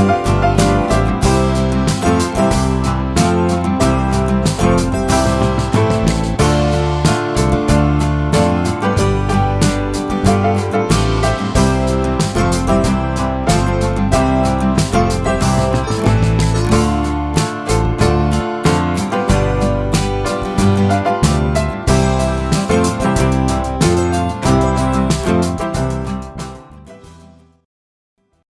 Música